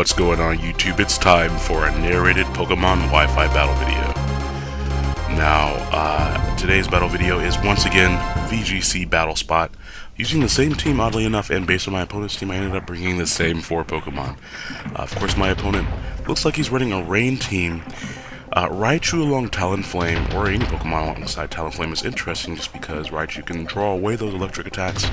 What's going on YouTube? It's time for a narrated Pokemon Wi-Fi battle video. Now, uh, today's battle video is once again VGC Battle Spot. Using the same team, oddly enough, and based on my opponent's team, I ended up bringing the same four Pokemon. Uh, of course, my opponent looks like he's running a Rain team. Uh, Raichu along Talonflame, or any Pokemon alongside Talonflame is interesting just because Raichu can draw away those electric attacks,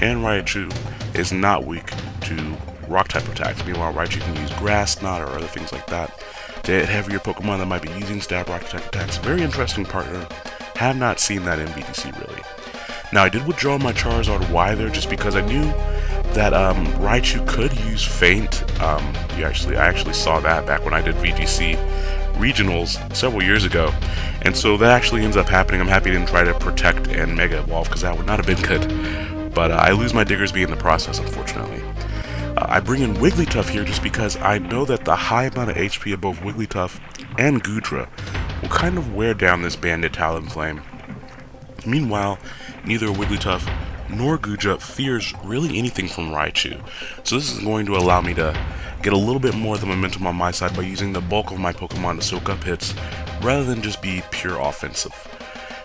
and Raichu is not weak to rock type attacks. Meanwhile, Raichu can use Grass Knot, or other things like that to hit heavier Pokemon that might be using stab rock type attacks. Very interesting partner. Have not seen that in VGC really. Now I did withdraw my Charizard Y there just because I knew that um, Raichu could use Feint. Um, you actually, I actually saw that back when I did VGC regionals several years ago, and so that actually ends up happening. I'm happy I didn't try to protect and Mega Evolve because that would not have been good. But uh, I lose my Diggersby in the process, unfortunately. I bring in Wigglytuff here just because I know that the high amount of HP of both Wigglytuff and Goodra will kind of wear down this Banded Talonflame. Meanwhile, neither Wigglytuff nor Goodra fears really anything from Raichu, so this is going to allow me to get a little bit more of the momentum on my side by using the bulk of my Pokemon to soak up hits, rather than just be pure offensive.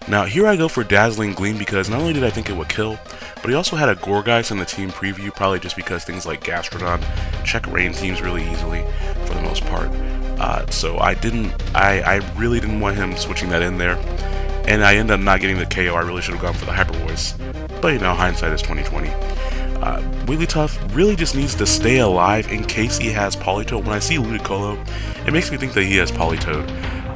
Now here I go for Dazzling Gleam because not only did I think it would kill, but he also had a Gourgeist in the team preview, probably just because things like Gastrodon check rain teams really easily for the most part. Uh, so I didn't, I, I really didn't want him switching that in there, and I end up not getting the KO. I really should have gone for the Hyper Voice, but you know, hindsight is 2020. Uh, Wigglytuff really just needs to stay alive in case he has Politoed. When I see Ludicolo, it makes me think that he has Politoed.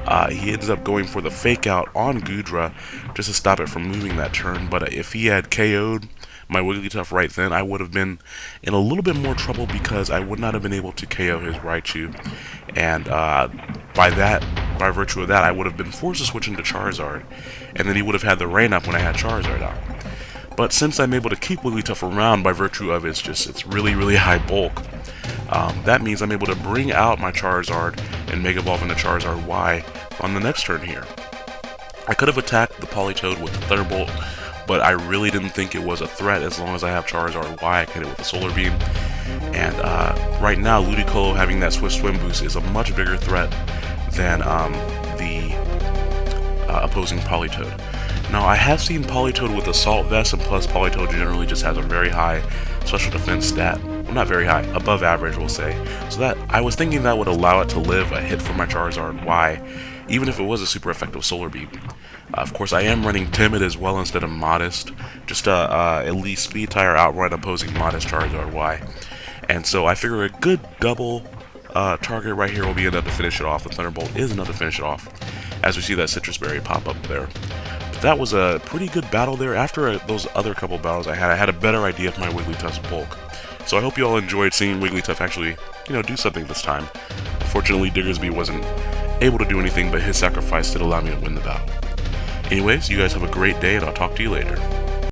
Uh, he ends up going for the fake out on Goodra just to stop it from moving that turn. But if he had KO'd my Wigglytuff right then, I would have been in a little bit more trouble because I would not have been able to KO his Raichu. And uh, by that, by virtue of that, I would have been forced to switch into Charizard. And then he would have had the rain up when I had Charizard out. But since I'm able to keep Wigglytuff around by virtue of its just its really, really high bulk, um, that means I'm able to bring out my Charizard and Mega Evolve into Charizard Y on the next turn here. I could have attacked the Politoed with the Thunderbolt, but I really didn't think it was a threat as long as I have Charizard Y, I hit it with the Solar Beam. And uh, right now, Ludicolo having that Swift Swim boost is a much bigger threat than um, the uh, opposing Politoed. Now, I have seen Politoed with Assault Vest, and plus Politoed generally just has a very high special defense stat. Well, not very high, above average, we'll say. So that, I was thinking that would allow it to live a hit for my Charizard Y, even if it was a super effective Solar Beam. Uh, of course, I am running Timid as well instead of Modest, just to uh, at least speed tire outright opposing Modest Charizard Y. And so I figure a good double uh, target right here will be enough to finish it off. The Thunderbolt is enough to finish it off, as we see that Sitrus Berry pop up there. But that was a pretty good battle there. After uh, those other couple battles I had, I had a better idea of my Wigglytuff's bulk. So I hope you all enjoyed seeing Wigglytuff actually, you know, do something this time. Fortunately, Diggersby wasn't able to do anything, but his sacrifice did allow me to win the battle. Anyways, you guys have a great day, and I'll talk to you later.